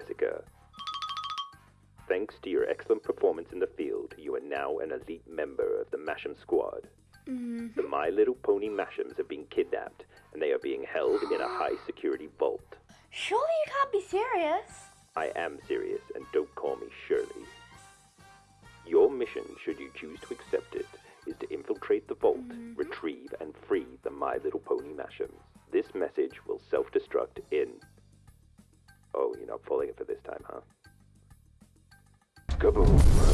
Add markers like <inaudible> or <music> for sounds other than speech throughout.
Jessica. Thanks to your excellent performance in the field, you are now an elite member of the Mash'em squad. Mm-hmm. The My Little Pony Mash'ems have been kidnapped, and they are being held in a <gasps> high security vault. Surely you can't be serious. I am serious, and don't call me Shirley. Your mission, should you choose to accept it, is to infiltrate the vault, mm-hmm. retrieve and free the My Little Pony Mash'ems. This message will self destruct in Falling it for this time, huh? Kaboom!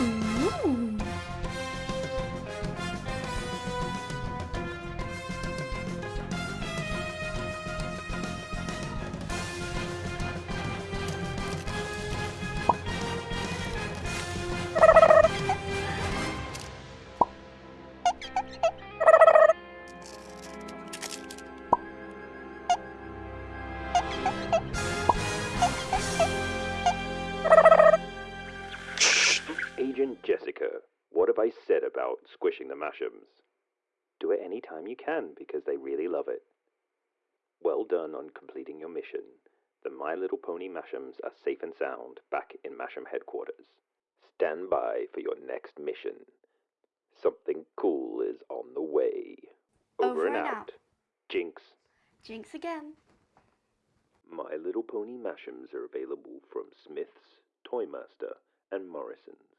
Ooh. Jessica, what have I said about squishing the Mash'ems? Do it any time you can because they really love it. Well done on completing your mission. The My Little Pony Mash'ems are safe and sound back in Mash'em headquarters. Stand by for your next mission. Something cool is on the way. Over and out. Jinx. Jinx again. My Little Pony Mash'ems are available from Smith's, Toymaster, and Morrison's.